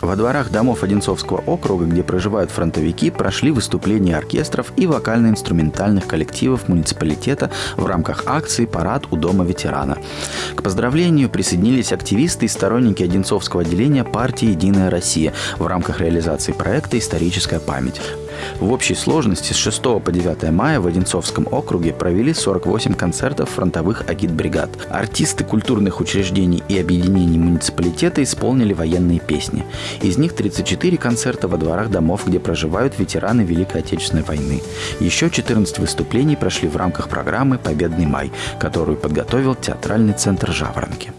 Во дворах домов Одинцовского округа, где проживают фронтовики, прошли выступления оркестров и вокально-инструментальных коллективов муниципалитета в рамках акции «Парад у дома ветерана». К поздравлению присоединились активисты и сторонники Одинцовского отделения партии «Единая Россия» в рамках реализации проекта «Историческая память». В общей сложности с 6 по 9 мая в Одинцовском округе провели 48 концертов фронтовых агитбригад. Артисты культурных учреждений и объединений муниципалитета исполнили военные песни. Из них 34 концерта во дворах домов, где проживают ветераны Великой Отечественной войны. Еще 14 выступлений прошли в рамках программы «Победный май», которую подготовил театральный центр «Жаворонки».